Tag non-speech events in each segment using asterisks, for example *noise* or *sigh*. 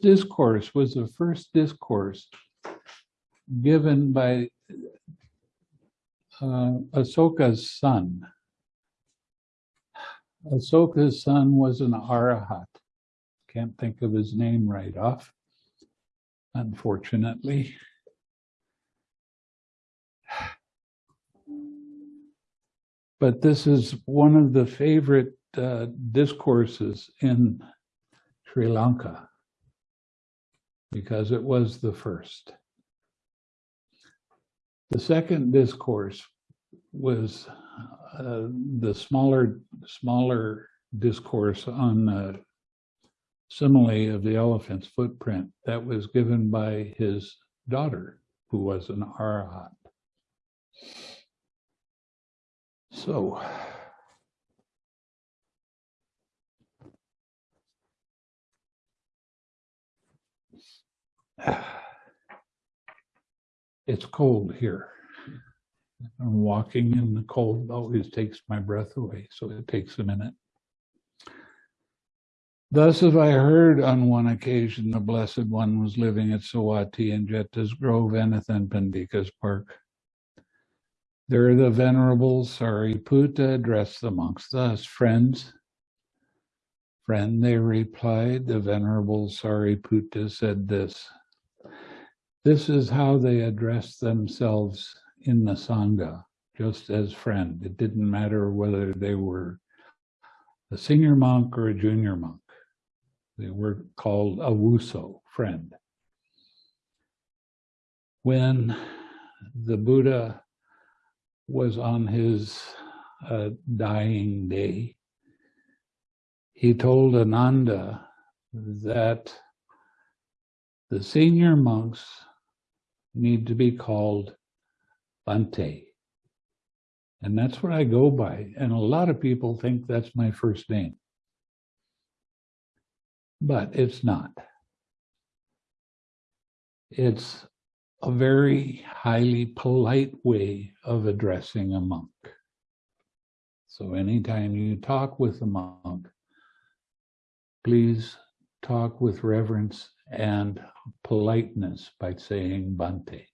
discourse was the first discourse given by uh, Asoka's son. Asoka's son was an arahat. Can't think of his name right off, unfortunately. But this is one of the favorite uh, discourses in Sri Lanka because it was the first. The second discourse was uh, the smaller, smaller discourse on the simile of the elephant's footprint that was given by his daughter, who was an arahat. So, *sighs* it's cold here. And walking in the cold always takes my breath away, so it takes a minute. Thus have I heard on one occasion the Blessed One was living at Savatthi in Jeta's Grove, Anathapindika's Park. There the Venerable Sariputta addressed the monks thus, Friends, friend, they replied, the Venerable Sariputta said this, This is how they addressed themselves in the Sangha, just as friend. It didn't matter whether they were a senior monk or a junior monk. They were called avuso, friend. When the Buddha was on his uh, dying day, he told Ananda that the senior monks need to be called Bante. And that's what I go by. And a lot of people think that's my first name. But it's not. It's a very highly polite way of addressing a monk. So anytime you talk with a monk, please talk with reverence and politeness by saying Bante.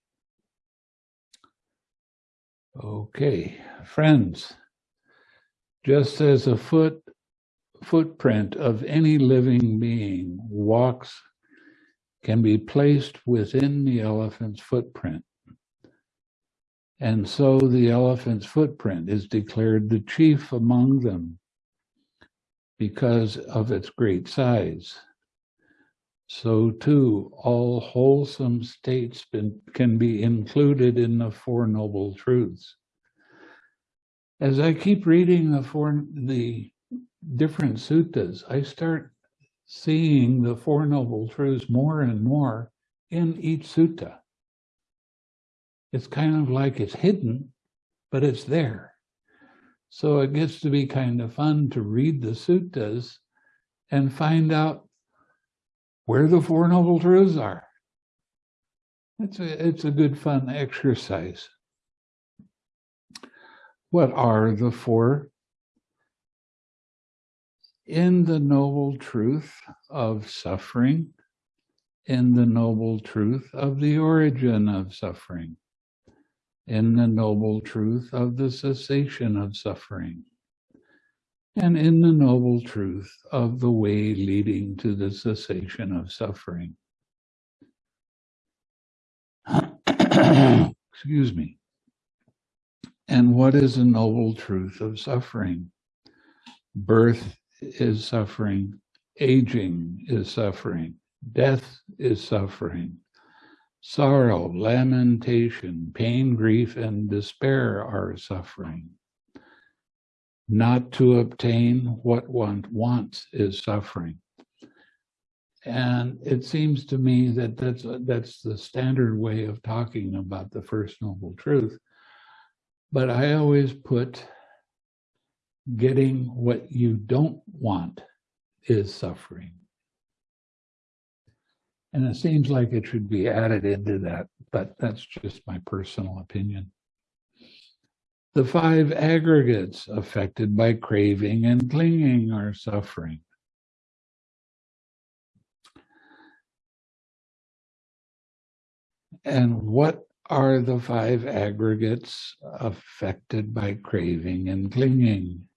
Okay, friends, just as a foot footprint of any living being walks can be placed within the elephant's footprint. And so the elephant's footprint is declared the chief among them because of its great size. So too, all wholesome states been, can be included in the Four Noble Truths. As I keep reading the four, the different suttas, I start seeing the Four Noble Truths more and more in each sutta. It's kind of like it's hidden, but it's there. So it gets to be kind of fun to read the suttas and find out where the Four Noble Truths are. It's a, it's a good fun exercise. What are the four? In the noble truth of suffering, in the noble truth of the origin of suffering, in the noble truth of the cessation of suffering, and in the noble truth of the way leading to the cessation of suffering. *coughs* Excuse me. And what is a noble truth of suffering? Birth is suffering, aging is suffering, death is suffering, sorrow, lamentation, pain, grief, and despair are suffering. Not to obtain what one wants is suffering. And it seems to me that that's, that's the standard way of talking about the First Noble Truth. But I always put getting what you don't want is suffering. And it seems like it should be added into that, but that's just my personal opinion. The five aggregates affected by craving and clinging are suffering. And what are the five aggregates affected by craving and clinging?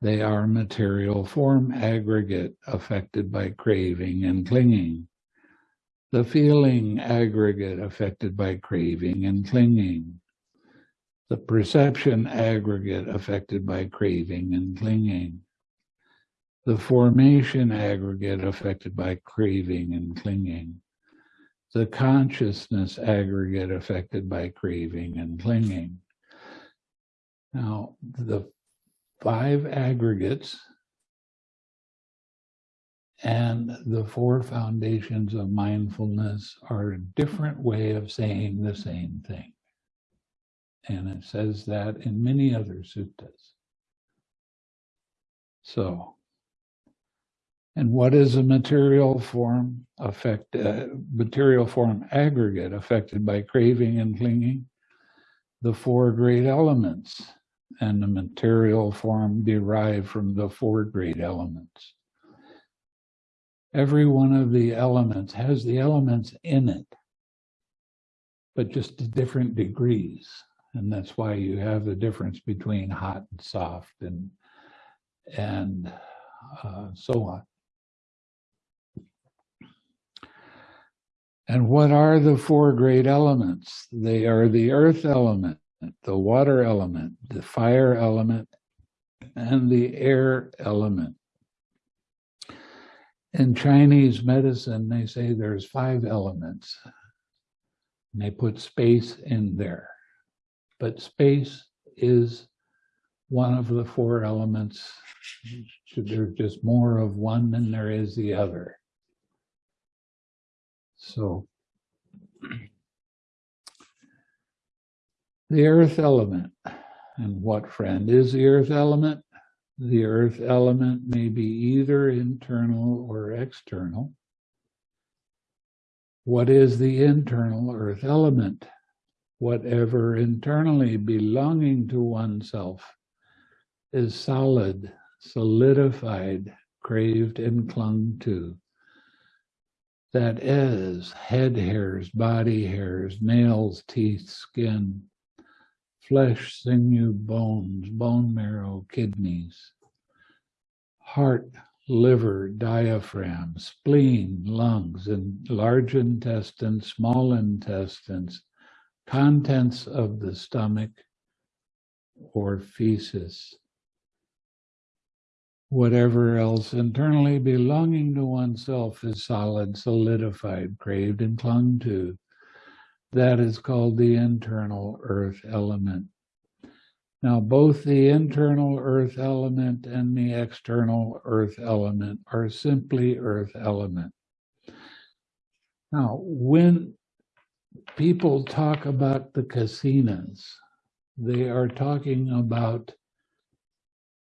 They are material form aggregate affected by craving and clinging. The feeling aggregate affected by craving and clinging. The perception aggregate affected by craving and clinging. The formation aggregate affected by craving and clinging the consciousness aggregate affected by craving and clinging. Now, the five aggregates and the four foundations of mindfulness are a different way of saying the same thing. And it says that in many other suttas. So and what is a material form affect, uh, material form aggregate affected by craving and clinging? The four great elements and the material form derived from the four great elements. Every one of the elements has the elements in it, but just different degrees. And that's why you have the difference between hot and soft and, and uh, so on. And what are the four great elements? They are the earth element, the water element, the fire element, and the air element. In Chinese medicine, they say there's five elements. And they put space in there. But space is one of the four elements. There's just more of one than there is the other. So the earth element. And what friend is the earth element? The earth element may be either internal or external. What is the internal earth element? Whatever internally belonging to oneself is solid, solidified, craved, and clung to. That is head hairs, body hairs, nails, teeth, skin, flesh, sinew, bones, bone marrow, kidneys, heart, liver, diaphragm, spleen, lungs, and large intestine, small intestines, contents of the stomach, or feces whatever else internally belonging to oneself is solid, solidified, craved, and clung to. That is called the internal earth element. Now, both the internal earth element and the external earth element are simply earth element. Now, when people talk about the kasinas, they are talking about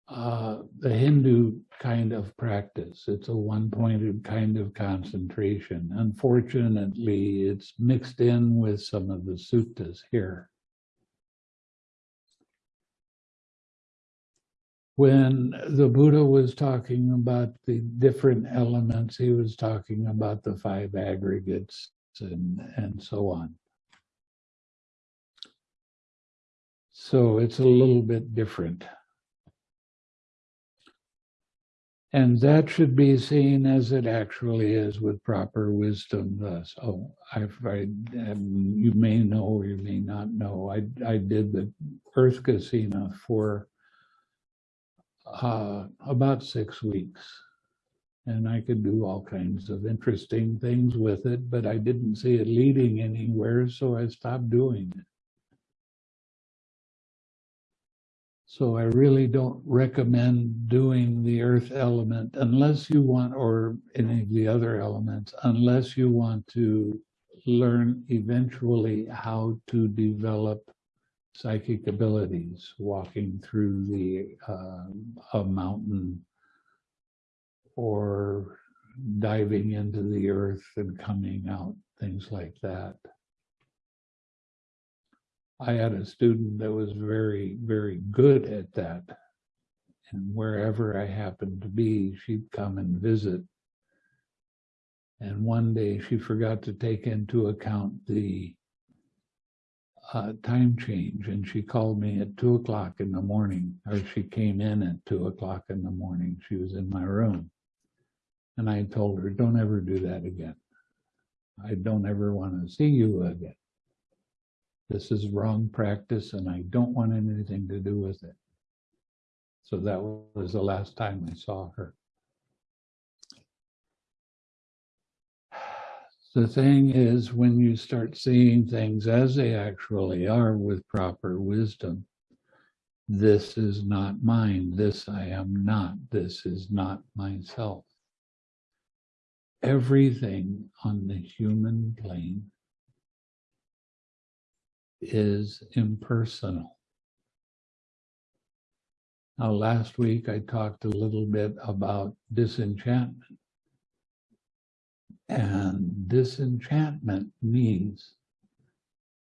uh, the Hindu kind of practice. It's a one-pointed kind of concentration. Unfortunately, it's mixed in with some of the suttas here. When the Buddha was talking about the different elements, he was talking about the five aggregates and, and so on. So it's a little bit different. And that should be seen as it actually is with proper wisdom. Thus, oh, I, um, you may know or you may not know, I, I did the Earth Kasina for uh, about six weeks. And I could do all kinds of interesting things with it, but I didn't see it leading anywhere, so I stopped doing it. So I really don't recommend doing the earth element unless you want, or any of the other elements, unless you want to learn eventually how to develop psychic abilities, walking through the uh, a mountain or diving into the earth and coming out, things like that. I had a student that was very, very good at that. And wherever I happened to be, she'd come and visit. And one day she forgot to take into account the uh, time change and she called me at two o'clock in the morning, or she came in at two o'clock in the morning. She was in my room. And I told her, don't ever do that again. I don't ever want to see you again. This is wrong practice and I don't want anything to do with it. So that was the last time I saw her. The thing is, when you start seeing things as they actually are with proper wisdom, this is not mine, this I am not, this is not myself. Everything on the human plane is impersonal. Now, last week I talked a little bit about disenchantment. And disenchantment means,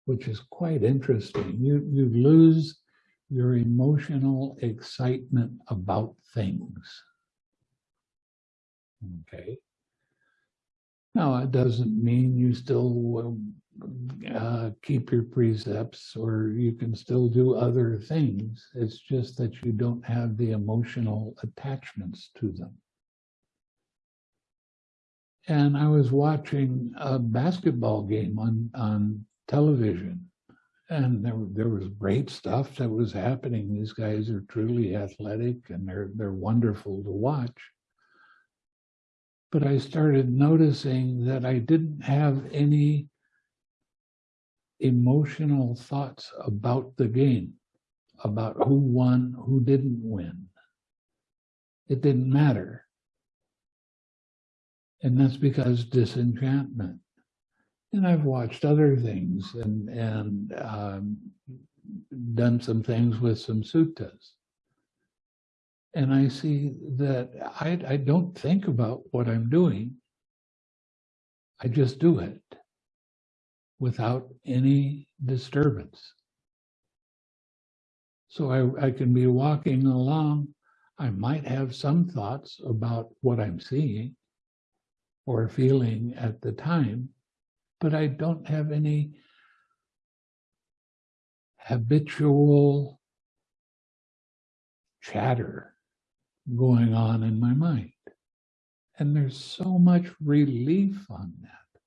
which is quite interesting, you, you lose your emotional excitement about things. Okay. Now, it doesn't mean you still uh, keep your precepts or you can still do other things. It's just that you don't have the emotional attachments to them and I was watching a basketball game on, on television. And there, there was great stuff that was happening. These guys are truly athletic and they're, they're wonderful to watch. But I started noticing that I didn't have any emotional thoughts about the game, about who won, who didn't win. It didn't matter and that's because disenchantment. And I've watched other things and, and um, done some things with some suttas. And I see that I, I don't think about what I'm doing. I just do it without any disturbance. So I, I can be walking along. I might have some thoughts about what I'm seeing, or feeling at the time, but I don't have any habitual chatter going on in my mind. And there's so much relief on that.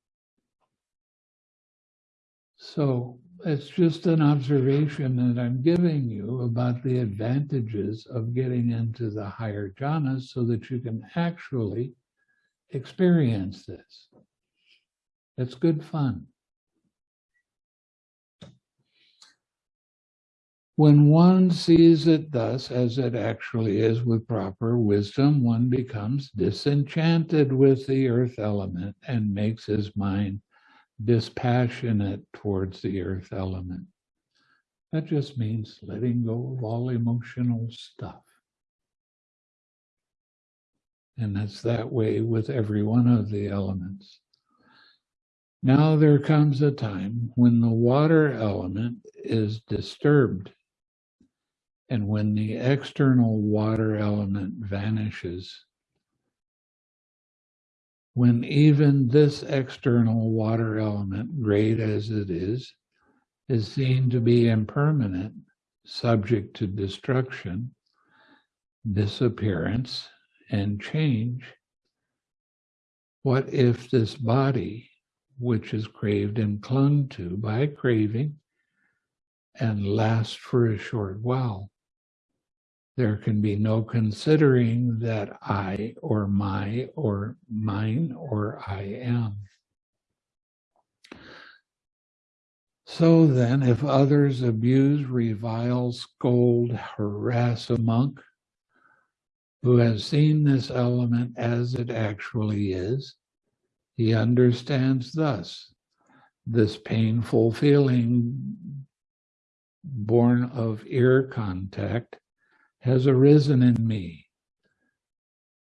So it's just an observation that I'm giving you about the advantages of getting into the higher jhanas so that you can actually experience this. It's good fun. When one sees it thus as it actually is with proper wisdom, one becomes disenchanted with the earth element and makes his mind dispassionate towards the earth element. That just means letting go of all emotional stuff. And that's that way with every one of the elements. Now there comes a time when the water element is disturbed. And when the external water element vanishes, when even this external water element, great as it is, is seen to be impermanent, subject to destruction, disappearance, and change, what if this body, which is craved and clung to by craving, and lasts for a short while, there can be no considering that I or my or mine or I am. So then, if others abuse, revile, scold, harass a monk, who has seen this element as it actually is, he understands thus this painful feeling born of ear contact has arisen in me.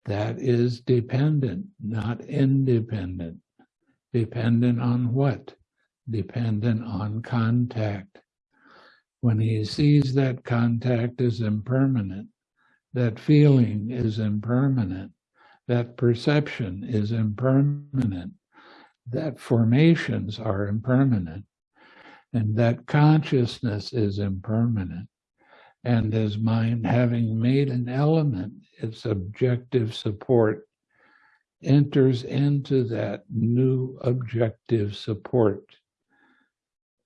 That is dependent, not independent. Dependent on what? Dependent on contact. When he sees that contact is impermanent, that feeling is impermanent, that perception is impermanent, that formations are impermanent, and that consciousness is impermanent. And his mind having made an element, its objective support enters into that new objective support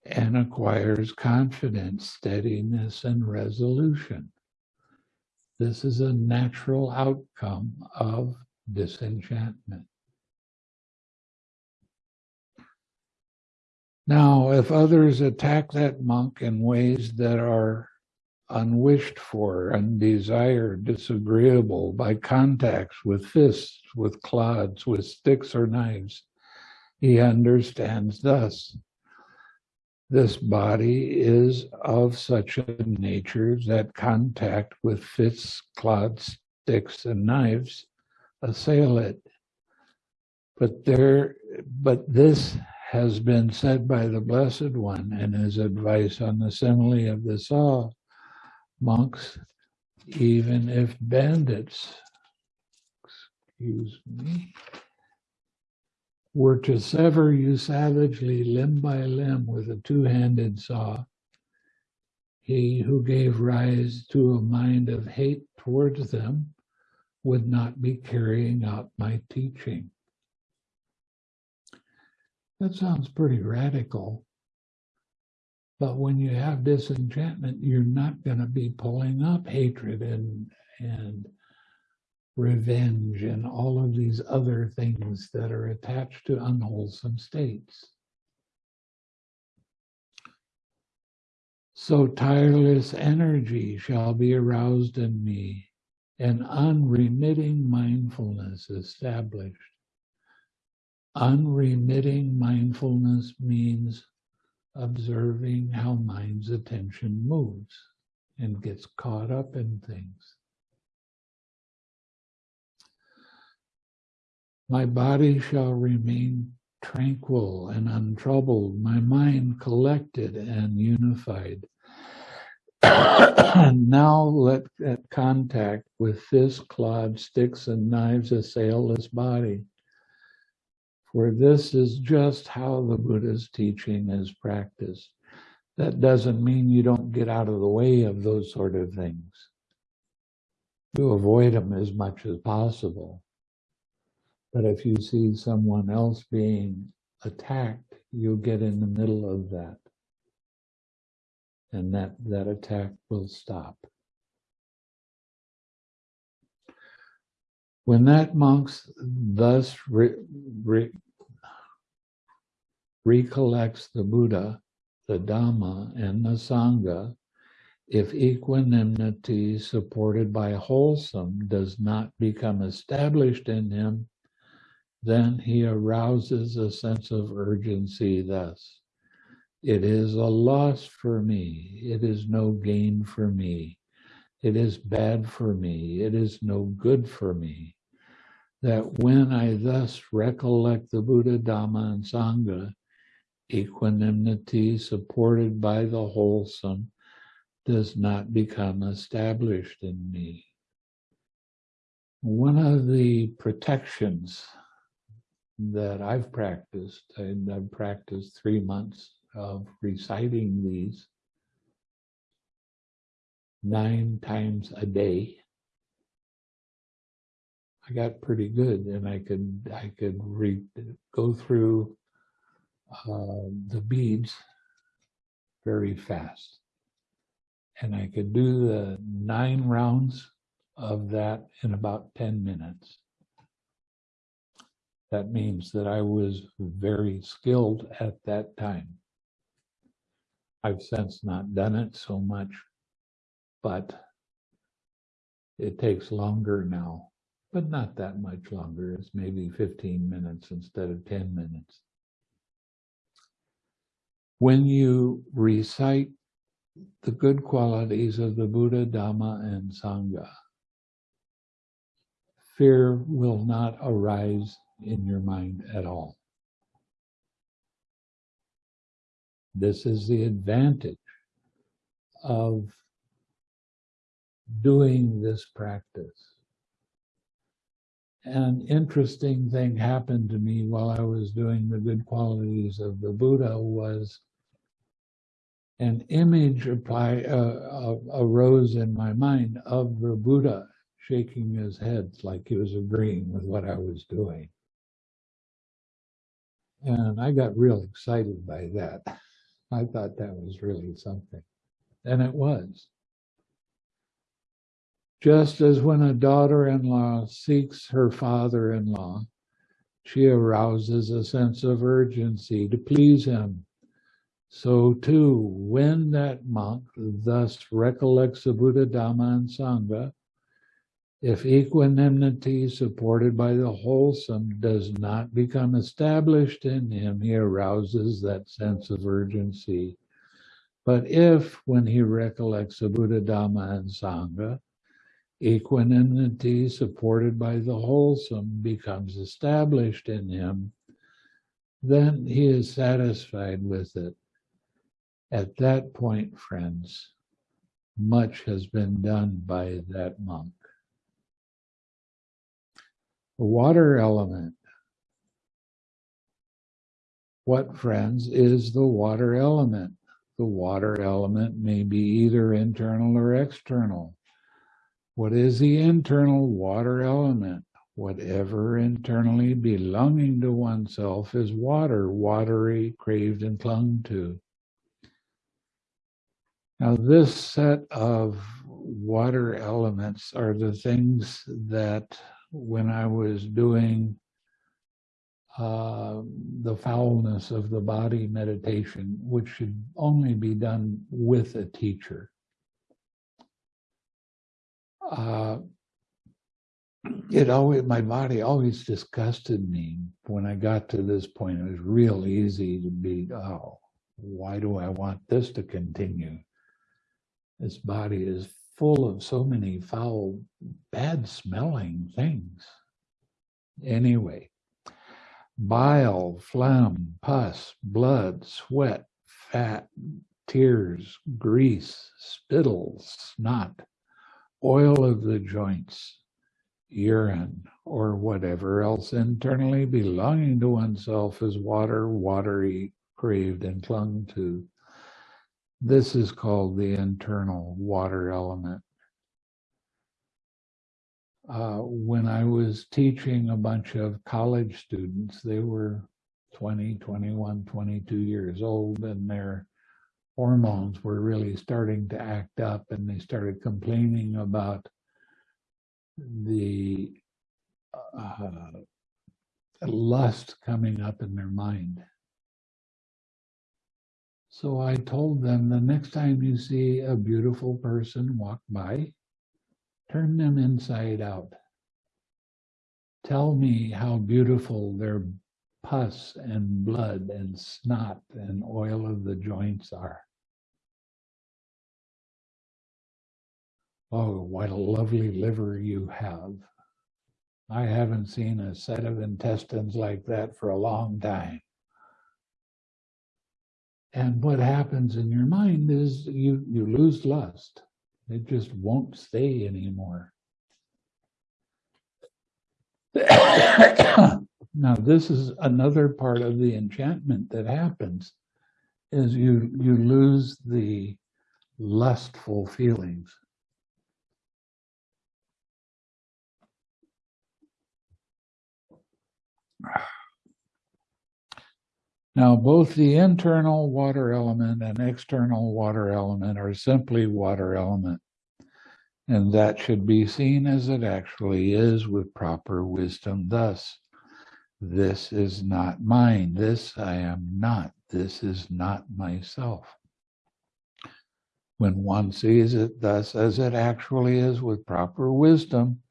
and acquires confidence, steadiness, and resolution. This is a natural outcome of disenchantment. Now, if others attack that monk in ways that are unwished for, undesired, disagreeable by contacts with fists, with clods, with sticks or knives, he understands thus. This body is of such a nature that contact with fists, clods, sticks, and knives assail it. But there, but this has been said by the Blessed One in his advice on the simile of the saw. Monks, even if bandits, excuse me, were to sever you savagely limb by limb with a two-handed saw, he who gave rise to a mind of hate towards them would not be carrying out my teaching. That sounds pretty radical. But when you have disenchantment, you're not going to be pulling up hatred and, and revenge and all of these other things that are attached to unwholesome states. So tireless energy shall be aroused in me, and unremitting mindfulness established. Unremitting mindfulness means observing how mind's attention moves and gets caught up in things. My body shall remain tranquil and untroubled, my mind collected and unified. And *coughs* now let that contact with fists, clods, sticks, and knives assail this body. For this is just how the Buddha's teaching is practiced. That doesn't mean you don't get out of the way of those sort of things. You avoid them as much as possible. But if you see someone else being attacked, you get in the middle of that. And that, that attack will stop. When that monk thus re, re, recollects the Buddha, the Dhamma, and the Sangha, if equanimity supported by wholesome does not become established in him, then he arouses a sense of urgency thus. It is a loss for me. It is no gain for me. It is bad for me. It is no good for me. That when I thus recollect the Buddha, Dhamma, and Sangha, equanimity supported by the wholesome does not become established in me. One of the protections that I've practiced, and I've practiced three months of reciting these nine times a day. I got pretty good and I could I could read go through uh, the beads very fast. And I could do the nine rounds of that in about 10 minutes. That means that I was very skilled at that time. I've since not done it so much, but it takes longer now, but not that much longer. It's maybe 15 minutes instead of 10 minutes. When you recite the good qualities of the Buddha, Dhamma, and Sangha, fear will not arise in your mind at all. This is the advantage of doing this practice. an interesting thing happened to me while I was doing the good qualities of the Buddha was an image apply, uh, uh, arose in my mind of the Buddha shaking his head like he was agreeing with what I was doing. And I got real excited by that. I thought that was really something. And it was. Just as when a daughter-in-law seeks her father-in-law, she arouses a sense of urgency to please him. So too, when that monk thus recollects the Buddha, Dhamma, and Sangha, if equanimity supported by the wholesome does not become established in him, he arouses that sense of urgency. But if, when he recollects the Buddha, Dhamma, and Sangha, equanimity supported by the wholesome becomes established in him, then he is satisfied with it. At that point, friends, much has been done by that monk. The water element. What, friends, is the water element? The water element may be either internal or external. What is the internal water element? Whatever internally belonging to oneself is water, watery, craved, and clung to. Now, this set of water elements are the things that when I was doing uh, the foulness of the body meditation, which should only be done with a teacher. Uh, it always, my body always disgusted me when I got to this point. It was real easy to be, oh, why do I want this to continue? This body is full of so many foul, bad smelling things. Anyway, bile, phlegm, pus, blood, sweat, fat, tears, grease, spittle, snot, oil of the joints, urine, or whatever else internally belonging to oneself is water, watery, craved, and clung to. This is called the internal water element. Uh, when I was teaching a bunch of college students, they were 20, 21, 22 years old, and their hormones were really starting to act up, and they started complaining about the uh, lust coming up in their mind. So I told them the next time you see a beautiful person walk by, turn them inside out. Tell me how beautiful their pus and blood and snot and oil of the joints are. Oh, what a lovely liver you have. I haven't seen a set of intestines like that for a long time. And what happens in your mind is you, you lose lust. It just won't stay anymore. *coughs* *coughs* now, this is another part of the enchantment that happens is you, you lose the lustful feelings. Now, both the internal water element and external water element are simply water element, and that should be seen as it actually is with proper wisdom. Thus, this is not mine, this I am not, this is not myself. When one sees it thus as it actually is with proper wisdom,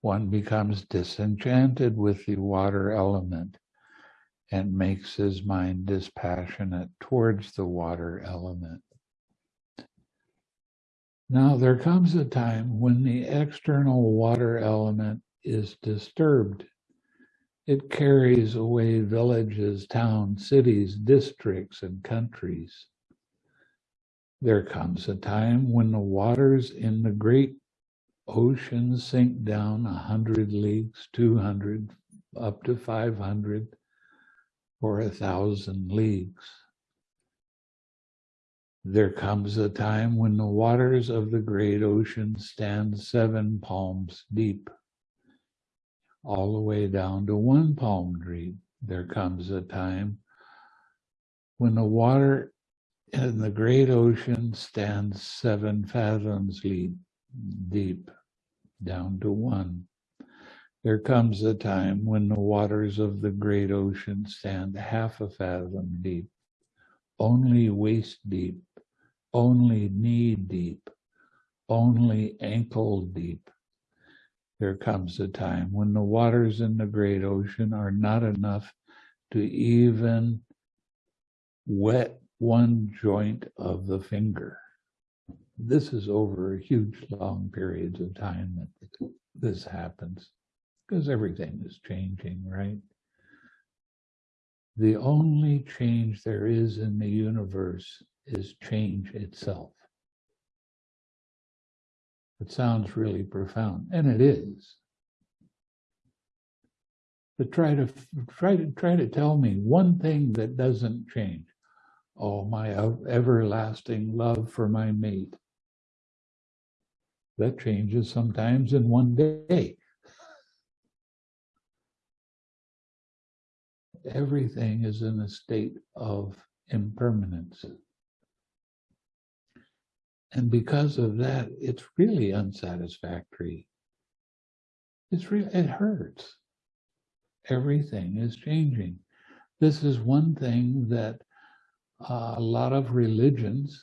one becomes disenchanted with the water element and makes his mind dispassionate towards the water element. Now, there comes a time when the external water element is disturbed. It carries away villages, towns, cities, districts, and countries. There comes a time when the waters in the great oceans sink down a hundred leagues, two hundred, up to five hundred, or a thousand leagues. There comes a time when the waters of the great ocean stand seven palms deep, all the way down to one palm tree. There comes a time when the water in the great ocean stands seven fathoms deep, deep, down to one. There comes a time when the waters of the great ocean stand half a fathom deep, only waist deep, only knee deep, only ankle deep. There comes a time when the waters in the great ocean are not enough to even wet one joint of the finger. This is over huge long periods of time that this happens because everything is changing, right? The only change there is in the universe is change itself. It sounds really profound, and it is. But try to try to try to tell me one thing that doesn't change. Oh, my everlasting love for my mate. That changes sometimes in one day. Everything is in a state of impermanence. And because of that, it's really unsatisfactory. It's real, it hurts. Everything is changing. This is one thing that uh, a lot of religions,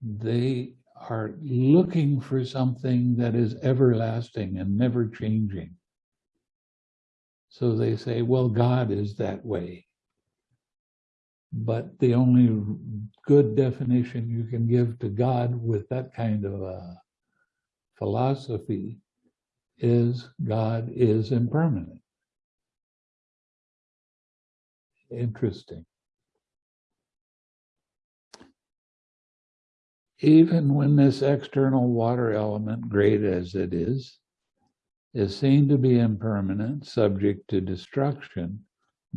they are looking for something that is everlasting and never changing. So they say, well, God is that way. But the only good definition you can give to God with that kind of a philosophy is God is impermanent. Interesting. Even when this external water element, great as it is, is seen to be impermanent, subject to destruction,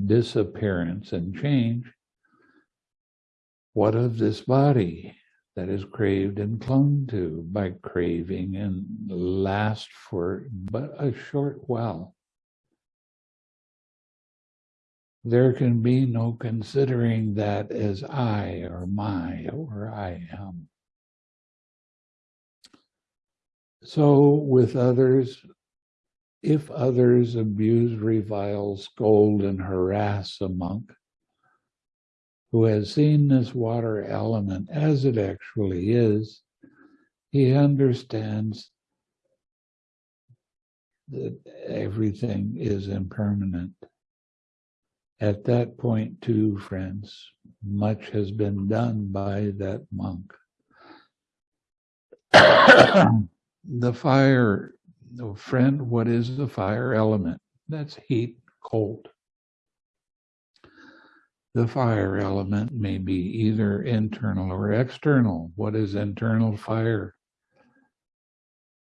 disappearance, and change, what of this body that is craved and clung to by craving and last for but a short while? There can be no considering that as I or my or I am. So with others, if others abuse, revile, scold, and harass a monk, who has seen this water element as it actually is, he understands that everything is impermanent. At that point, too, friends, much has been done by that monk. *coughs* the fire, oh, friend, what is the fire element? That's heat, cold. The fire element may be either internal or external. What is internal fire?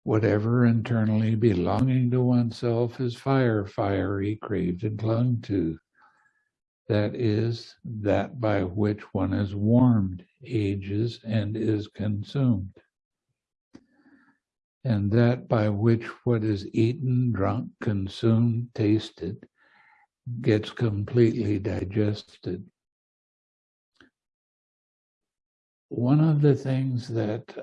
Whatever internally belonging to oneself is fire, fiery, craved, and clung to. That is that by which one is warmed, ages, and is consumed. And that by which what is eaten, drunk, consumed, tasted, gets completely digested. One of the things that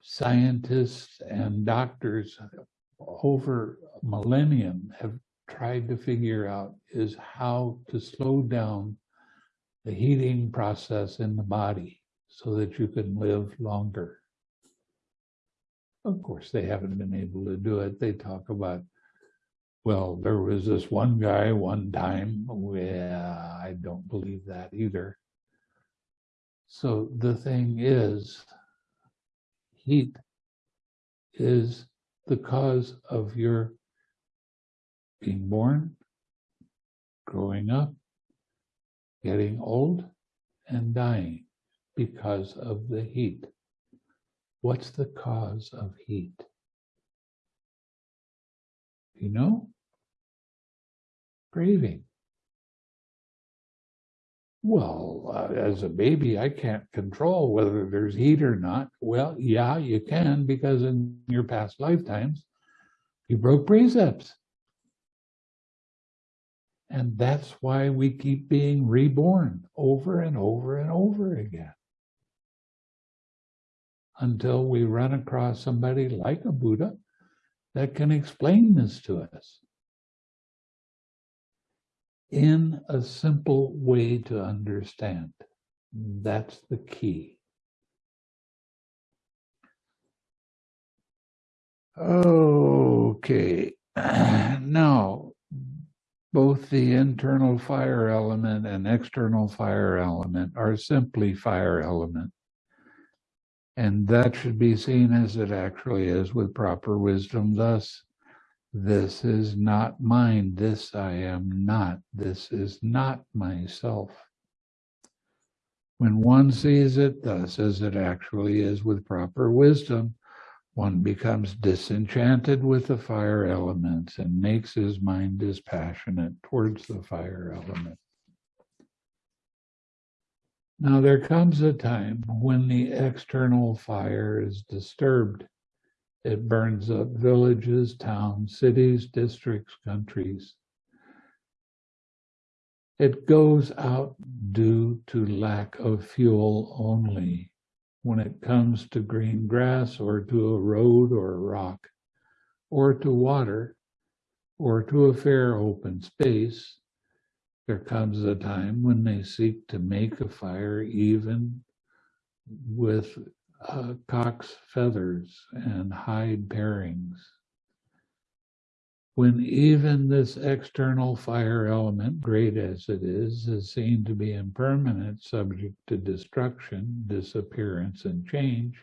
scientists and doctors over millennium have tried to figure out is how to slow down the heating process in the body so that you can live longer. Of course, they haven't been able to do it. They talk about well, there was this one guy one time. Yeah, I don't believe that either. So the thing is, heat is the cause of your being born, growing up, getting old, and dying because of the heat. What's the cause of heat? You know? Craving. Well, uh, as a baby, I can't control whether there's heat or not. Well, yeah, you can because in your past lifetimes, you broke precepts. And that's why we keep being reborn over and over and over again. Until we run across somebody like a Buddha that can explain this to us in a simple way to understand. That's the key. Okay, *clears throat* now both the internal fire element and external fire element are simply fire element. And that should be seen as it actually is with proper wisdom. Thus, this is not mine. This I am not. This is not myself. When one sees it thus as it actually is with proper wisdom, one becomes disenchanted with the fire elements and makes his mind dispassionate towards the fire element. Now there comes a time when the external fire is disturbed. It burns up villages, towns, cities, districts, countries. It goes out due to lack of fuel only when it comes to green grass or to a road or a rock or to water or to a fair open space, there comes a time when they seek to make a fire even with uh, cock's feathers and hide parings when even this external fire element, great as it is, is seen to be impermanent, subject to destruction, disappearance, and change,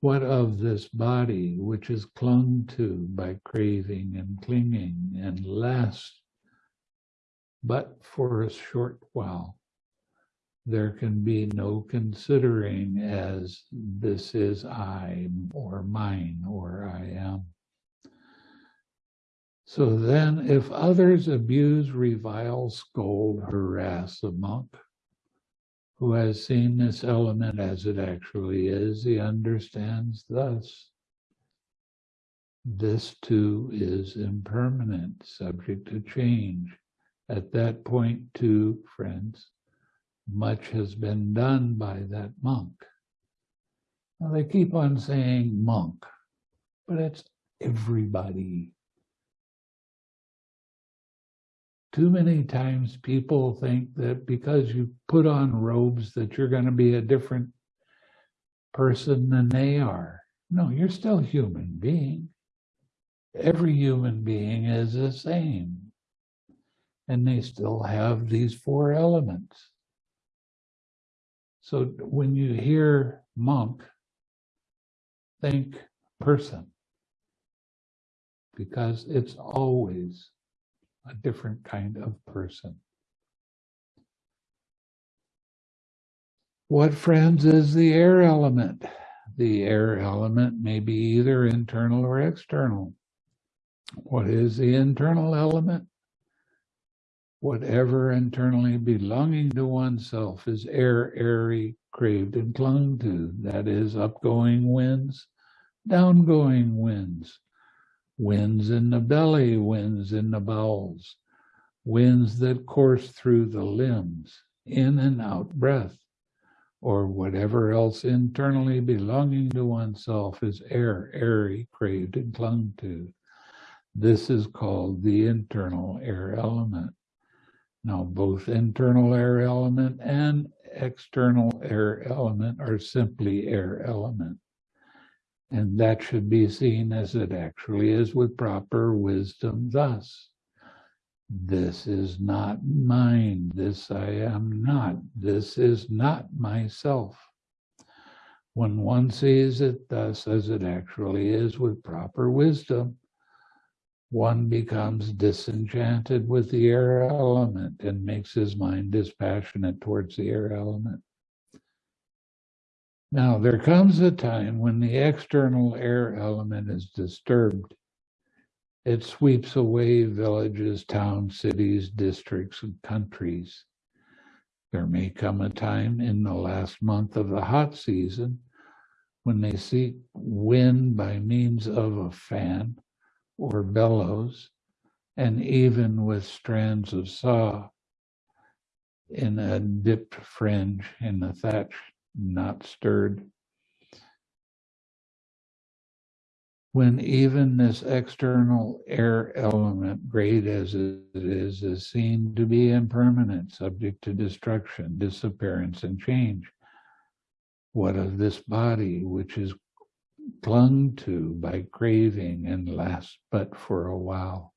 what of this body which is clung to by craving and clinging and lasts but for a short while? There can be no considering as this is I or mine or I am. So then, if others abuse, revile, scold, harass a monk who has seen this element as it actually is, he understands thus. This too is impermanent, subject to change. At that point, too, friends, much has been done by that monk. Now they keep on saying monk, but it's everybody too many times people think that because you put on robes that you're going to be a different person than they are. No, you're still a human being. Every human being is the same. And they still have these four elements. So when you hear monk, think person. Because it's always a different kind of person. What, friends, is the air element? The air element may be either internal or external. What is the internal element? Whatever internally belonging to oneself is air, airy, craved, and clung to. That is upgoing winds, downgoing winds, winds in the belly, winds in the bowels, winds that course through the limbs, in and out breath, or whatever else internally belonging to oneself is air, airy, craved, and clung to. This is called the internal air element. Now, both internal air element and external air element are simply air element. And that should be seen as it actually is with proper wisdom thus. This is not mine. This I am not. This is not myself. When one sees it thus as it actually is with proper wisdom, one becomes disenchanted with the air element and makes his mind dispassionate towards the air element. Now, there comes a time when the external air element is disturbed. It sweeps away villages, towns, cities, districts, and countries. There may come a time in the last month of the hot season when they seek wind by means of a fan or bellows, and even with strands of saw in a dipped fringe in the thatch not stirred. When even this external air element, great as it is, is seen to be impermanent, subject to destruction, disappearance, and change. What of this body, which is clung to by craving and lasts but for a while?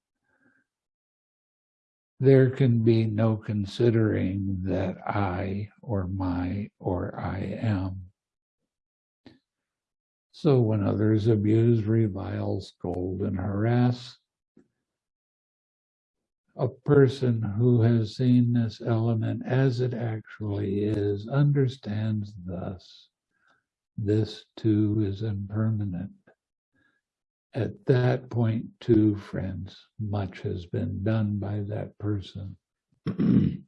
there can be no considering that I or my or I am. So when others abuse, revile, scold, and harass, a person who has seen this element as it actually is understands thus, this too is impermanent. At that point, too, friends, much has been done by that person. *clears throat*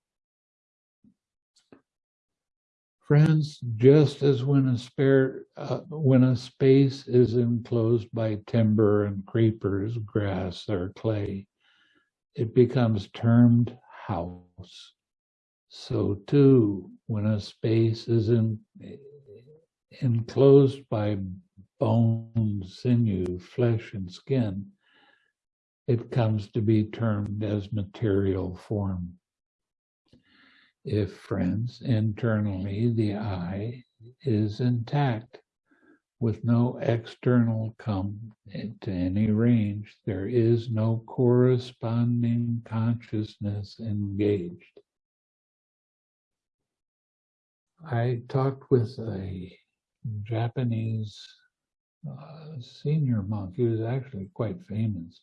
Friends, just as when a spare, uh, when a space is enclosed by timber and creepers, grass, or clay, it becomes termed house. So too, when a space is in, enclosed by bone, sinew, flesh, and skin, it comes to be termed as material form. If, friends, internally the eye is intact, with no external come to any range, there is no corresponding consciousness engaged. I talked with a Japanese uh, senior monk. He was actually quite famous.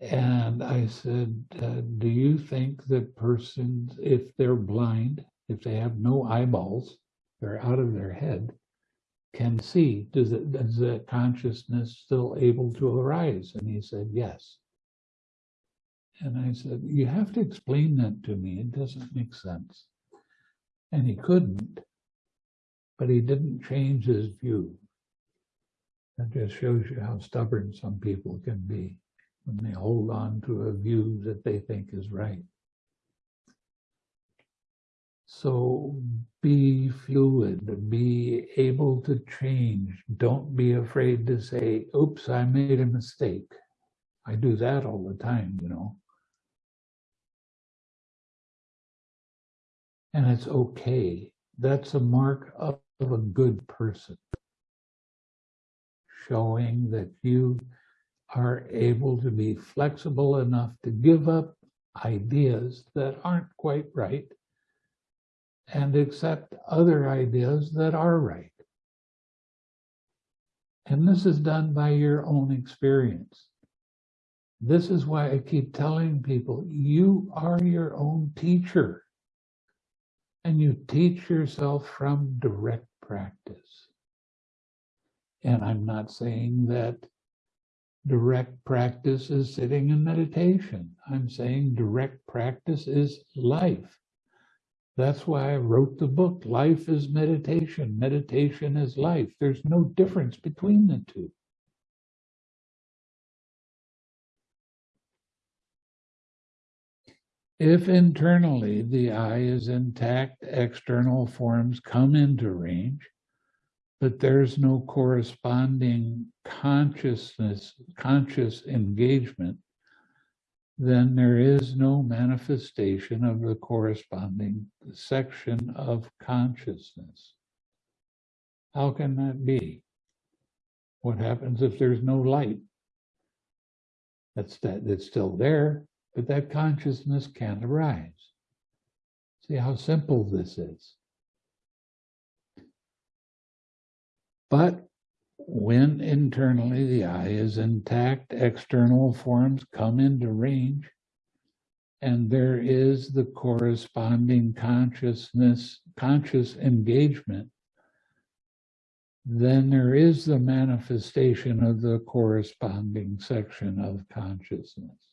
And I said, uh, do you think that persons, if they're blind, if they have no eyeballs, they're out of their head, can see, does does that consciousness still able to arise? And he said, yes. And I said, you have to explain that to me. It doesn't make sense. And he couldn't but he didn't change his view. That just shows you how stubborn some people can be when they hold on to a view that they think is right. So be fluid, be able to change. Don't be afraid to say, oops, I made a mistake. I do that all the time, you know. And it's okay. That's a mark of of a good person, showing that you are able to be flexible enough to give up ideas that aren't quite right and accept other ideas that are right. And this is done by your own experience. This is why I keep telling people, you are your own teacher and you teach yourself from direct practice. And I'm not saying that direct practice is sitting in meditation. I'm saying direct practice is life. That's why I wrote the book, Life is Meditation. Meditation is life. There's no difference between the two. If internally the eye is intact, external forms come into range, but there's no corresponding consciousness, conscious engagement, then there is no manifestation of the corresponding section of consciousness. How can that be? What happens if there's no light? That's that it's still there, but that consciousness can't arise. See how simple this is. But when internally the eye is intact, external forms come into range, and there is the corresponding consciousness, conscious engagement, then there is the manifestation of the corresponding section of consciousness.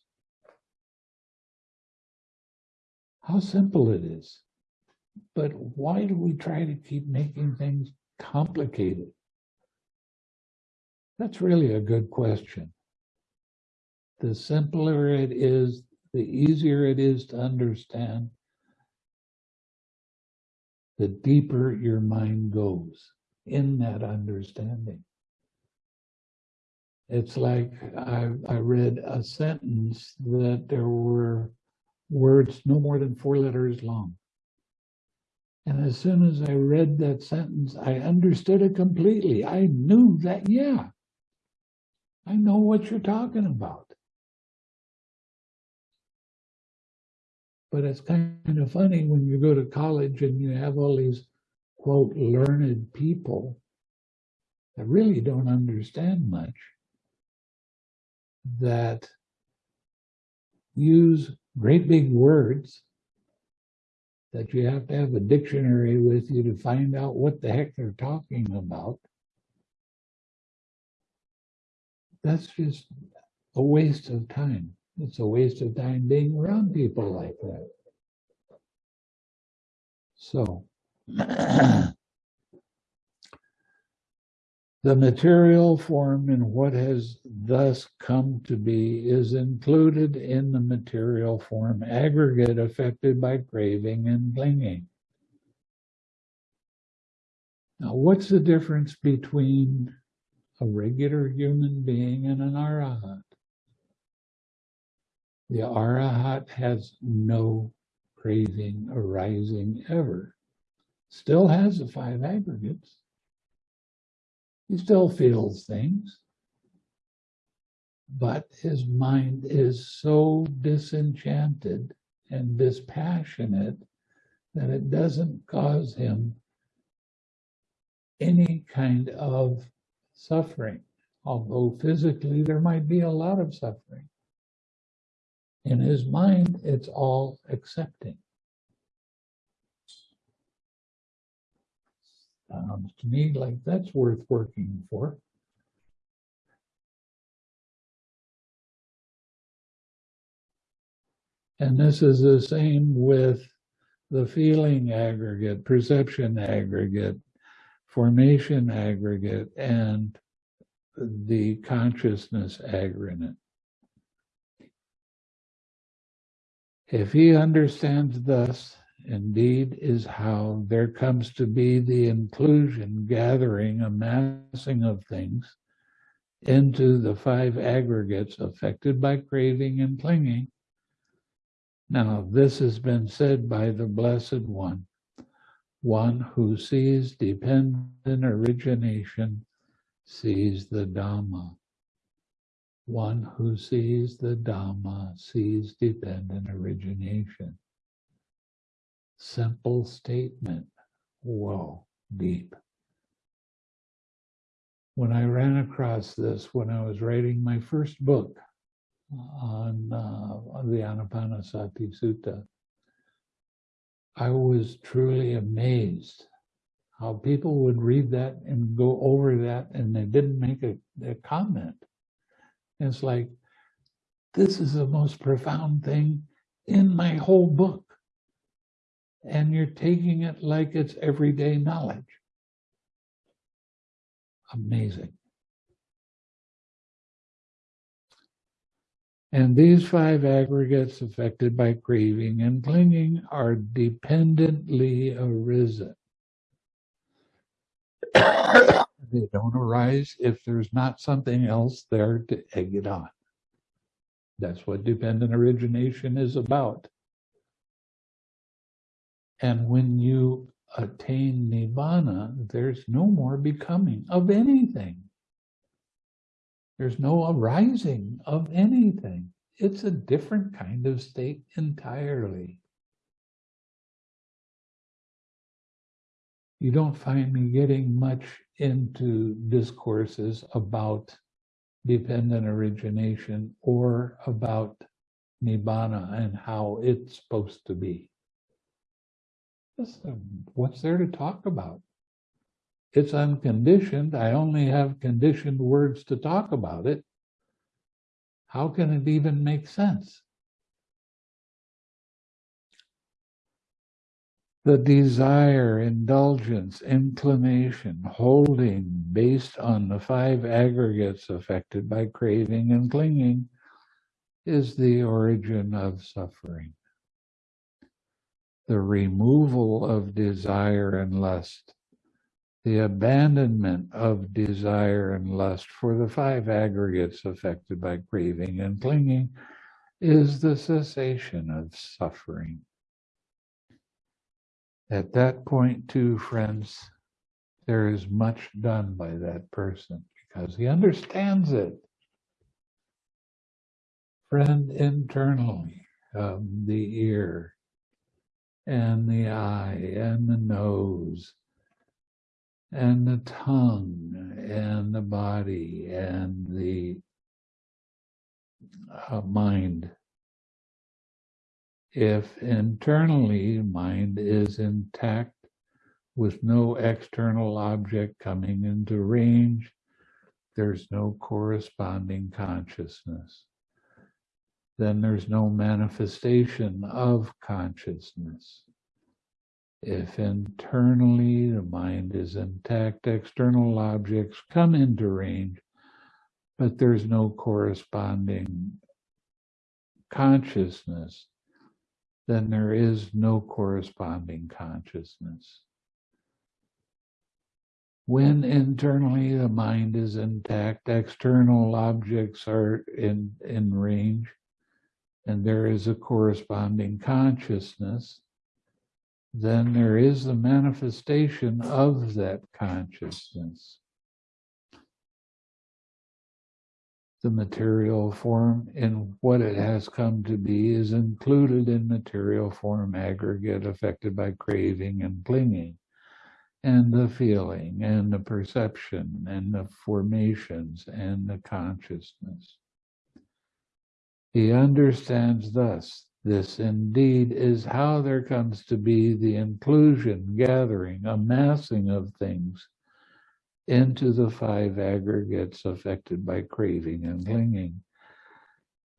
How simple it is. But why do we try to keep making things complicated? That's really a good question. The simpler it is, the easier it is to understand, the deeper your mind goes in that understanding. It's like I, I read a sentence that there were words no more than four letters long. And as soon as I read that sentence, I understood it completely. I knew that, yeah, I know what you're talking about. But it's kind of funny when you go to college and you have all these, quote, learned people that really don't understand much, that use great big words that you have to have a dictionary with you to find out what the heck they're talking about. That's just a waste of time. It's a waste of time being around people like that. So, *clears throat* The material form in what has thus come to be is included in the material form aggregate affected by craving and clinging. Now, what's the difference between a regular human being and an arahat? The arahat has no craving arising ever. Still has the five aggregates he still feels things. But his mind is so disenchanted and dispassionate that it doesn't cause him any kind of suffering, although physically there might be a lot of suffering. In his mind, it's all accepting. To me like that's worth working for. And this is the same with the feeling aggregate, perception aggregate, formation aggregate, and the consciousness aggregate. If he understands thus indeed is how there comes to be the inclusion, gathering, amassing of things into the five aggregates affected by craving and clinging. Now, this has been said by the Blessed One, one who sees dependent origination, sees the Dhamma. One who sees the Dhamma sees dependent origination simple statement. Whoa, deep. When I ran across this, when I was writing my first book on, uh, the Anapanasati Sutta, I was truly amazed how people would read that and go over that and they didn't make a, a comment. It's like, this is the most profound thing in my whole book and you're taking it like it's everyday knowledge. Amazing. And these five aggregates affected by craving and clinging are dependently arisen. *coughs* they don't arise if there's not something else there to egg it on. That's what dependent origination is about. And when you attain Nibbana, there's no more becoming of anything. There's no arising of anything. It's a different kind of state entirely. You don't find me getting much into discourses about dependent origination or about nibbana and how it's supposed to be. Um, What's there to talk about? It's unconditioned. I only have conditioned words to talk about it. How can it even make sense? The desire, indulgence, inclination, holding based on the five aggregates affected by craving and clinging is the origin of suffering. The removal of desire and lust, the abandonment of desire and lust for the five aggregates affected by craving and clinging is the cessation of suffering. At that point, too, friends, there is much done by that person because he understands it. Friend, internally, um, the ear and the eye and the nose and the tongue and the body and the uh, mind if internally mind is intact with no external object coming into range, there's no corresponding consciousness. Then there's no manifestation of consciousness. If internally the mind is intact, external objects come into range, but there's no corresponding consciousness, then there is no corresponding consciousness. When internally the mind is intact, external objects are in, in range, and there is a corresponding consciousness, then there is the manifestation of that consciousness. the material form in what it has come to be is included in material form aggregate affected by craving and clinging and the feeling and the perception and the formations and the consciousness. He understands thus, this indeed is how there comes to be the inclusion, gathering, amassing of things into the five aggregates affected by craving and clinging.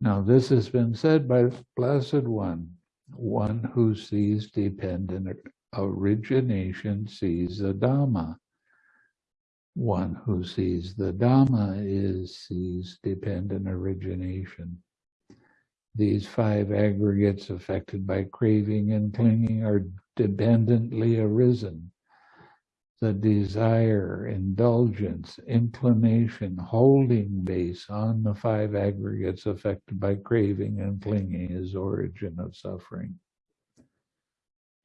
Now, this has been said by the Blessed One, one who sees dependent origination sees the Dhamma. One who sees the Dhamma is sees dependent origination. These five aggregates affected by craving and clinging are dependently arisen the desire, indulgence, inclination, holding base on the five aggregates affected by craving and clinging is origin of suffering.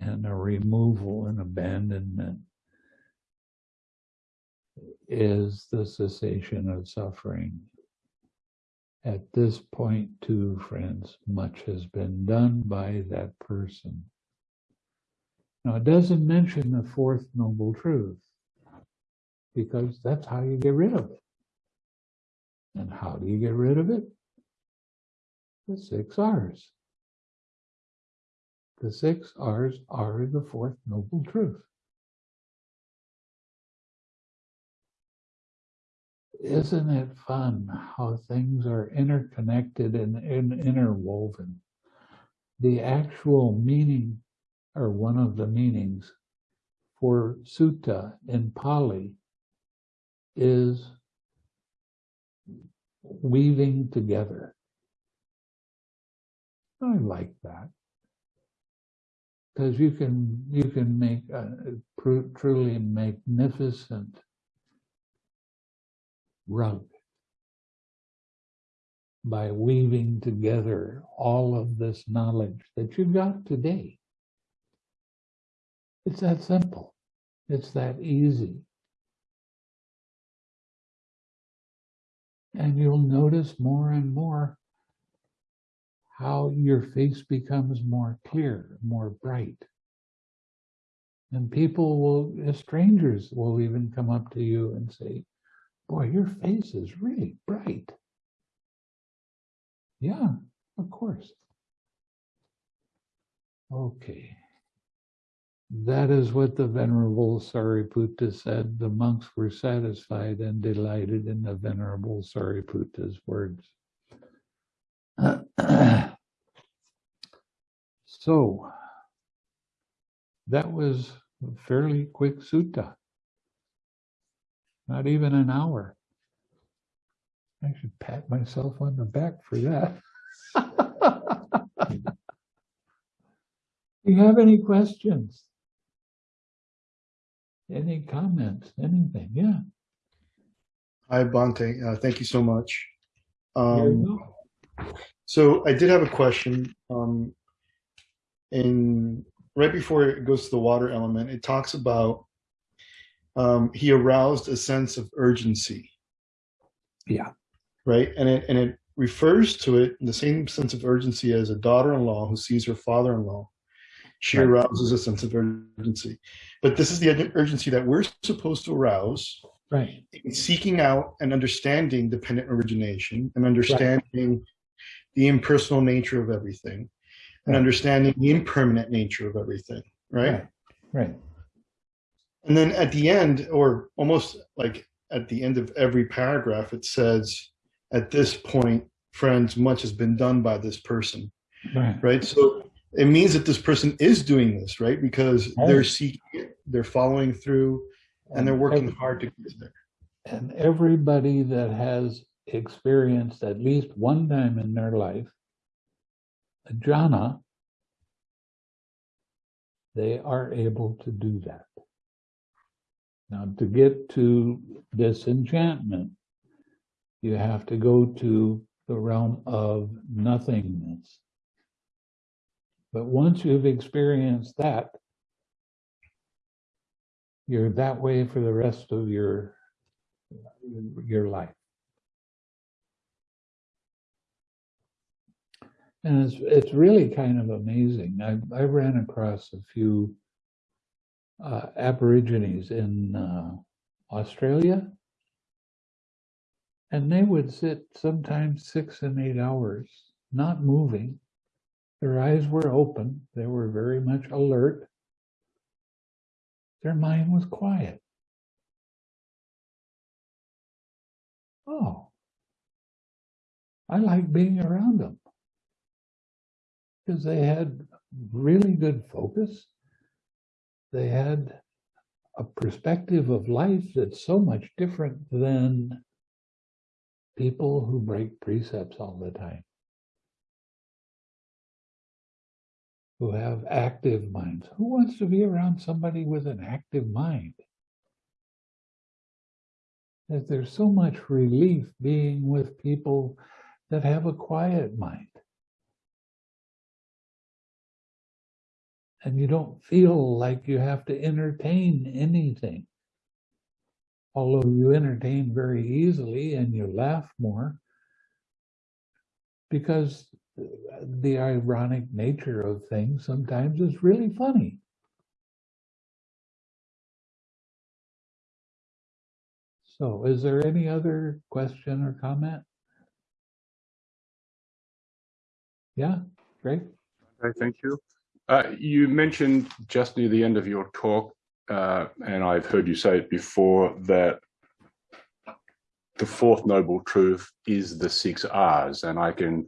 And a removal and abandonment is the cessation of suffering. At this point, too, friends, much has been done by that person. Now, it doesn't mention the fourth noble truth because that's how you get rid of it. And how do you get rid of it? The six R's. The six R's are the fourth noble truth. Isn't it fun how things are interconnected and, and interwoven? The actual meaning or one of the meanings for sutta in Pali is weaving together. I like that because you can you can make a truly magnificent rug by weaving together all of this knowledge that you've got today. It's that simple. It's that easy. And you'll notice more and more how your face becomes more clear, more bright. And people will, uh, strangers will even come up to you and say, boy, your face is really bright. Yeah, of course. Okay. That is what the Venerable Sariputta said. The monks were satisfied and delighted in the Venerable Sariputta's words. *clears throat* So that was a fairly quick sutta. Not even an hour. I should pat myself on the back for that. Do *laughs* you have any questions? Any comments, anything? Yeah. Hi, Bhante. Uh, thank you so much. here you Um, so I did have a question. Um, in right before it goes to the water element, it talks about um, he aroused a sense of urgency, Yeah, right? And it and it refers to it in the same sense of urgency as a daughter-in-law who sees her father-in-law. She Right. arouses a sense of urgency, but this is the urgency that we're supposed to arouse right, in seeking out and understanding dependent origination and understanding the impersonal nature of everything and Right. understanding the impermanent nature of everything right? right, and then at the end or almost like at the end of every paragraph it says at this point friends much has been done by this person. Right, right? So it means that this person is doing this right? Because they're Right. seeking it they're following through and they're working hard to get there. And everybody that has experienced at least one time in their life a jhana, they are able to do that. Now, to get to disenchantment, you have to go to the realm of nothingness. But once you've experienced that, you're that way for the rest of your your life. And it's it's really kind of amazing. I I ran across a few uh, Aborigines in uh, Australia, and they would sit sometimes six and eight hours, not moving. Their eyes were open. They were very much alert. Their mind was quiet. Oh, I like being around them because they had really good focus. They had a perspective of life that's so much different than people who break precepts all the time, who have active minds. Who wants to be around somebody with an active mind? That there's so much relief being with people that have a quiet mind. And you don't feel like you have to entertain anything. Although you entertain very easily and you laugh more because the ironic nature of things sometimes is really funny. So is there any other question or comment? Yeah, great. Okay, thank you. Uh, you mentioned just near the end of your talk, uh, and I've heard you say it before, that the fourth noble truth is the six R's, and I can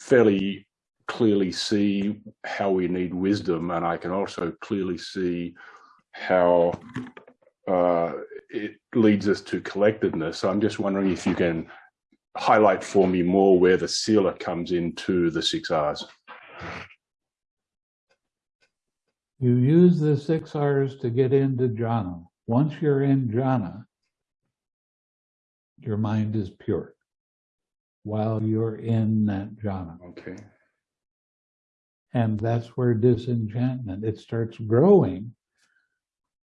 fairly clearly see how we need wisdom, and I can also clearly see how uh, it leads us to collectedness. So I'm just wondering if you can highlight for me more where the sila comes into the six R's. You use the six R's to get into jhana. Once you're in jhana, your mind is pure while you're in that jhana. Okay. And that's where disenchantment, it starts growing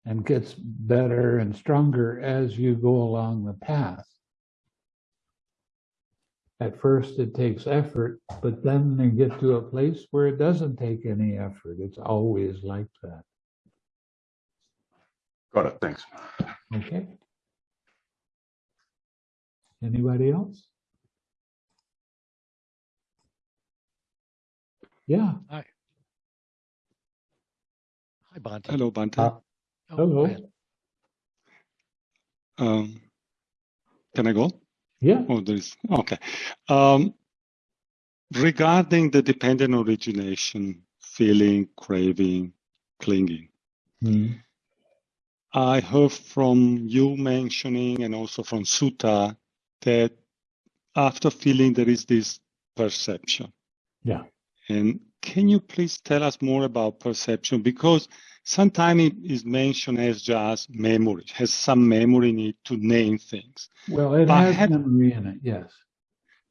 and gets better and stronger as you go along the path. At first, it takes effort, but then you get to a place where it doesn't take any effort. It's always like that. Got it. Thanks. Okay. Anybody else? Yeah, Hi, Bhante. Hello, Bhante. Uh, Oh, Hello. Um, can I go? Yeah, Oh, there is, okay. Um, regarding the dependent origination, feeling, craving, clinging, Hmm. I heard from you mentioning and also from Sutta that after feeling there is this perception. Yeah. And can you please tell us more about perception? Because sometimes it is mentioned as just memory, has some memory in it to name things. well, it I has had- memory in it, yes.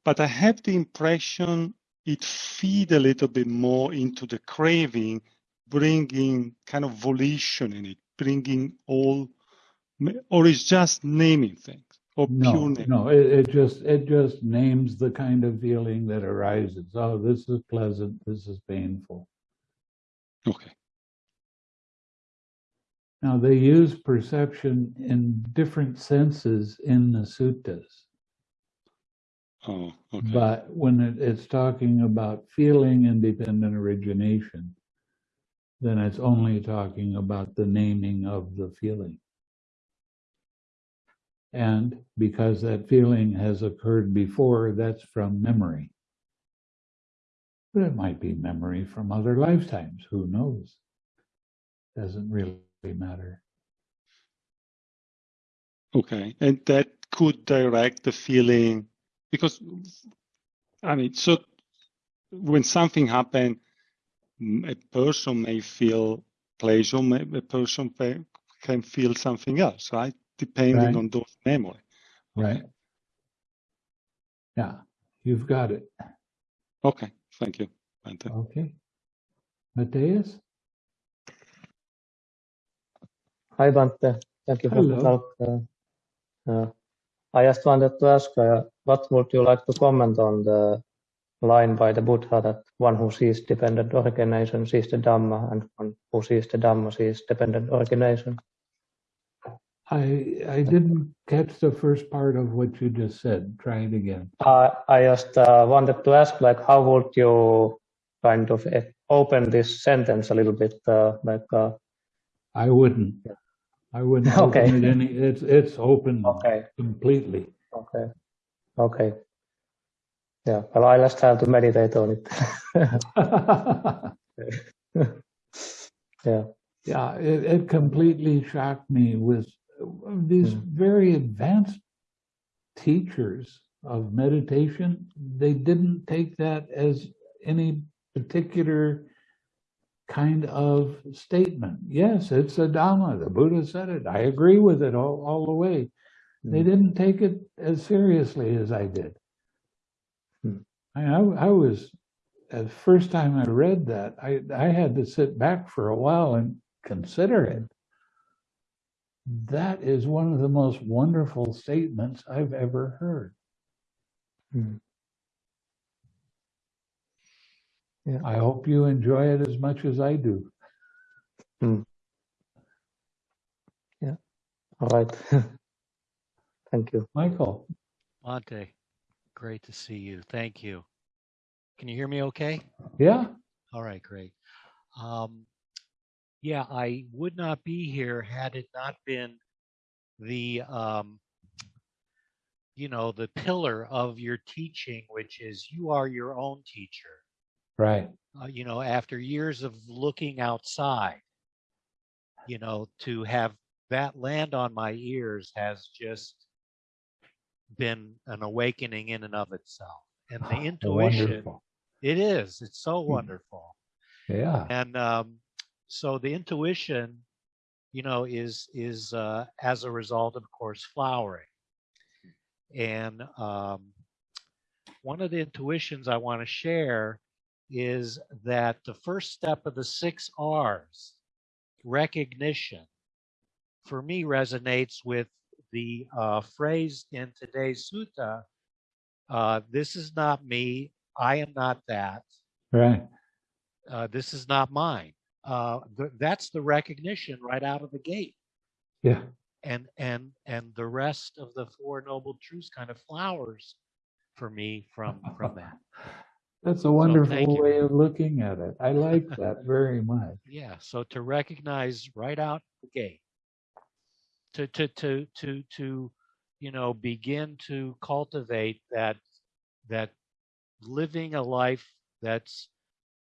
But I have the impression it feed a little bit more into the craving, bringing kind of volition in it, bringing all, or it's just naming things or pure No, no, it, it just, it just names the kind of feeling that arises. Oh, this is pleasant, this is painful. Okay. Now, they use perception in different senses in the suttas. Oh, okay. But when it, it's talking about feeling independent origination, then it's only talking about the naming of the feeling. And because that feeling has occurred before, that's from memory. But it might be memory from other lifetimes, who knows? Doesn't really matter. Okay. And that could direct the feeling because, I mean, so when something happened, mm, a person may feel pleasure, may- a person can feel something else, right? Depending Right. on those memory. Right? Yeah, you've got it. Okay. Thank you. Okay. Matthias? Hi, Bhante. Thank you for the Hello. talk. Uh, uh, I just wanted to ask, uh, what would you like to comment on the line by the Buddha that one who sees dependent origination sees the Dhamma, and one who sees the Dhamma sees dependent origination? I, I didn't catch the first part of what you just said. Try it again. Uh, I just uh, wanted to ask, like, how would you kind of open this sentence a little bit, uh, like, uh, I wouldn't. I wouldn't *laughs* Okay. open it any, it's, it's open okay, completely. okay, okay. Yeah, well, I just have to meditate on it. *laughs* yeah. Yeah, it, it completely shocked me with these Hmm. very advanced teachers of meditation. They didn't take that as any particular kind of statement. Yes, it's a Dhamma. The Buddha said it. I agree with it all, all the way. They Hmm. didn't take it as seriously as I did. Hmm. I, I, was, the first time I read that, I, I had to sit back for a while and consider it. That is one of the most wonderful statements I've ever heard. Hmm. Yeah. I hope you enjoy it as much as I do. Yeah. All right. *laughs* Thank you. Michael, Bhante, great to see you. Thank you. Can you hear me okay? yeah, All right, great. Um, yeah, I would not be here had it not been the, um, you know, the pillar of your teaching, which is you are your own teacher. Right. Uh, you know, after years of looking outside, you know, to have that land on my ears has just been an awakening in and of itself. And the *sighs* intuition, Wonderful. it is, it's so Hmm. wonderful. Yeah, and um, so the intuition you know is is uh, as a result of course flowering and um, one of the intuitions i want to share is that the first step of the six r's recognition for me resonates with the uh, phrase in today's sutta uh, this is not me i am not that right. uh, this is not mine. Uh, th- that's the recognition right out of the gate, Yeah, and and and the rest of the four noble truths kind of flowers for me from from that. *laughs* That's a wonderful you. way of looking at it. I like that *laughs* very much. Yeah, so to recognize right out the gate, to to to to to you know begin to cultivate that that living a life that's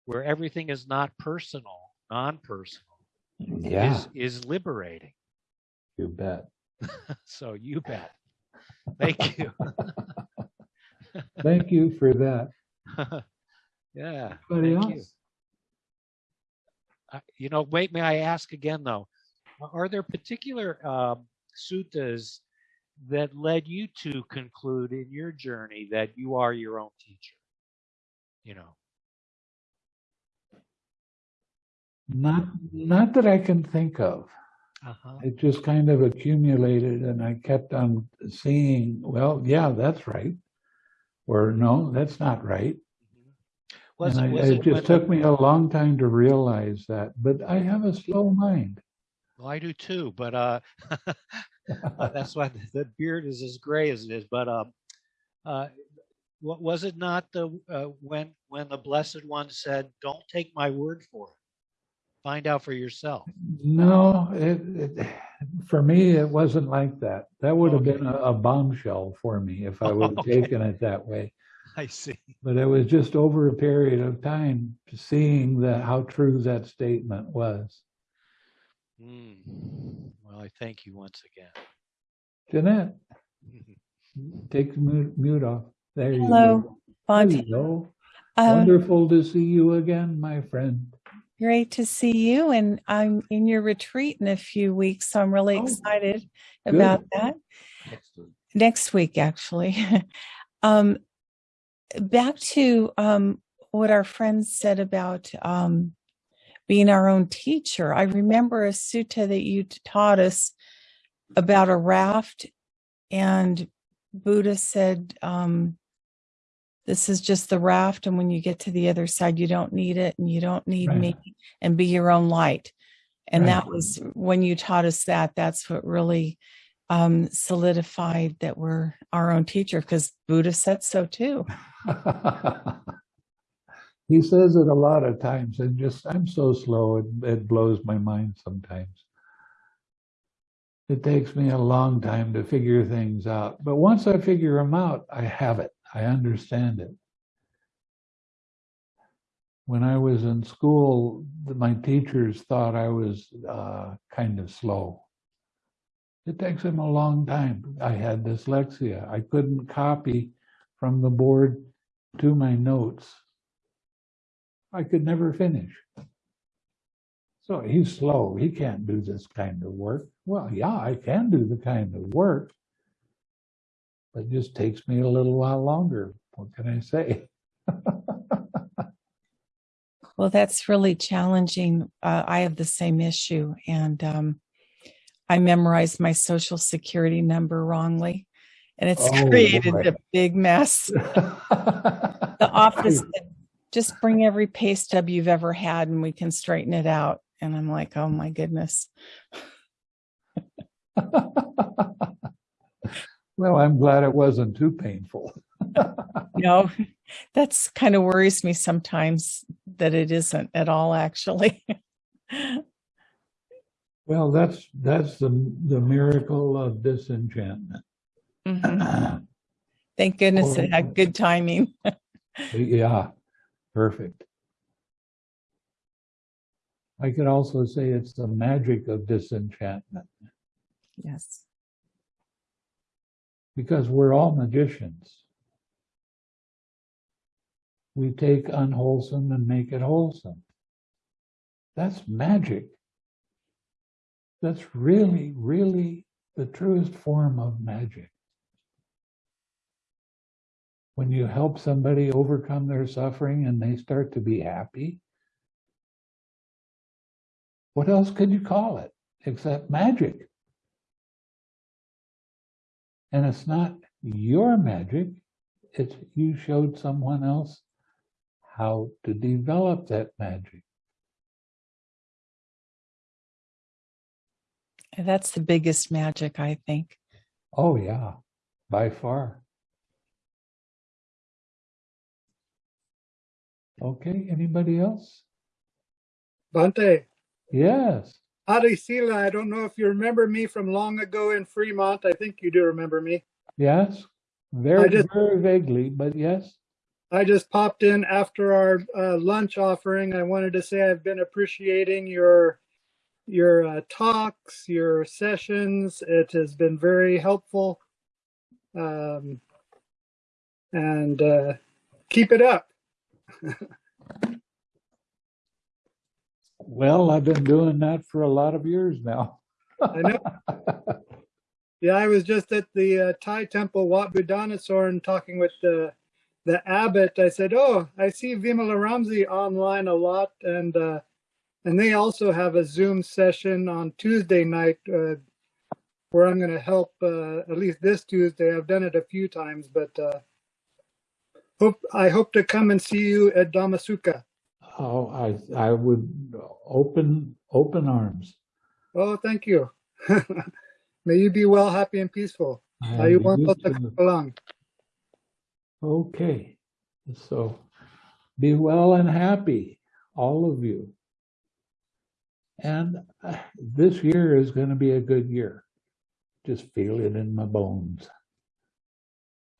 where everything is not personal, non-personal Yeah, is is liberating. you bet. *laughs* So you bet. Thank you. *laughs* Thank you for that. *laughs* yeah. Anybody thank you. else? Uh, you know, wait, may I ask again though? Are there particular um, suttas that led you to conclude in your journey that you are your own teacher? You know, Not, not that I can think of. uh-huh. It just kind of accumulated and I kept on seeing, well, yeah, that's right. Or no, that's not right. was and it, I, was it it just took me a long time to realize that, but I have a slow mind. Well, I do too, but uh, uh, *laughs* that's why the, the beard is as gray as it is. But um, uh, wa- was it not the uh, when when the Blessed One said, "Don't take my word for it. Find out for yourself." No, it, it, for me, it wasn't like that. That would have been a, a bombshell for me if I would have *laughs* Okay. taken it that way. I see. But it was just over a period of time seeing that how true that statement was. Mm. Well, I thank you once again. Jeanette, *laughs* take the mute, mute off. There you Hello, go. You go. Um, Wonderful to see you again, my friend. Great to see you. And I'm in your retreat in a few weeks. So I'm really Oh, excited good. about that. Next week, actually. *laughs* um, back to um, what our friends said about um, being our own teacher. I remember a sutta that you taught us about a raft, and Buddha said, um, This is just the raft. And when you get to the other side, you don't need it and you don't need Right. me, and be your own light. And Right. that was when you taught us that, that's what really um, solidified that we're our own teacher because Buddha said so too. *laughs* he says it a lot of times and just i'm so slow it, it blows my mind sometimes it takes me a long time to figure things out but once i figure them out i have it i understand it when i was in school my teachers thought i was uh, kind of slow it takes them a long time i had dyslexia i couldn't copy from the board to my notes I could never finish. So he's slow. He can't do this kind of work. Well, yeah, I can do the kind of work, but it just takes me a little while longer. What can I say? *laughs* Well, that's really challenging. Uh, I have the same issue, and um, I memorized my social security number wrongly, and it's Oh, created boy. a big mess. *laughs* The office just bring every pay stub you've ever had, and we can straighten it out. And I'm like, oh my goodness. *laughs* well, I'm glad it wasn't too painful. *laughs* No, that's kind of worries me sometimes that it isn't at all, actually. Well, that's that's the the miracle of disenchantment. Mhm. *clears throat* Thank goodness it had good timing. Yeah, perfect. I could also say it's the magic of disenchantment Yes. Because we're all magicians. We take unwholesome and make it wholesome. That's magic. That's really, really the truest form of magic. When you help somebody overcome their suffering and they start to be happy, what else could you call it except magic? And it's not your magic, it's you showed someone else how to develop that magic. That's the biggest magic, I think. Oh, yeah, by far. Okay, anybody else? Bhante, Yes, Adi Sila, I don't know if you remember me from long ago in Fremont. I think you do remember me. yes, very, just- very vaguely, but yes. I just popped in after our uh, lunch offering. I wanted to say I've been appreciating your your uh, talks, your sessions. It has been very helpful. Um, and uh, keep it up. *laughs* Well, I've been doing that for a lot of years now. I know. *laughs* Yeah, I was just at the uh, Thai temple, Wat Buddhanusorn, talking with the the abbot. I said, "Oh, I see Vimalaramsi online a lot, and uh, and they also have a Zoom session on Tuesday night uh, where I'm going to help. Uh, at least this Tuesday, I've done it a few times, but uh, hope I hope to come and see you at Dhamma Sukha. Oh, I, I would open, open arms. Oh, thank you. *laughs* May you be well, happy, and peaceful. And Ayuh you wanto too. takapalang. Okay, so be well and happy, all of you. And uh, this year is going to be a good year. Just feel it in my bones.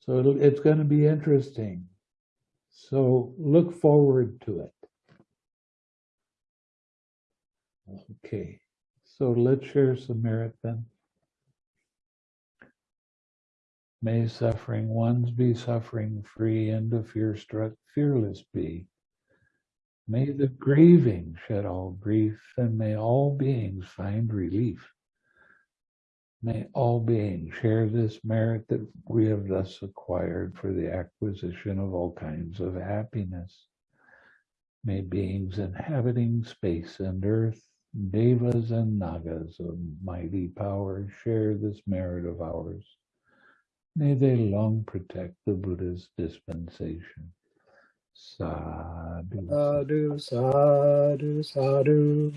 So it's going to be interesting. So look forward to it. Okay, so let's share some merit then. May suffering ones be suffering free and the fear struck fearless be. May the grieving shed all grief and may all beings find relief. May all beings share this merit that we have thus acquired for the acquisition of all kinds of happiness. May beings inhabiting space and earth, devas and nagas of mighty power share this merit of ours. May they long protect the Buddha's dispensation. Sadhu. Sadhu, sadhu, sadhu.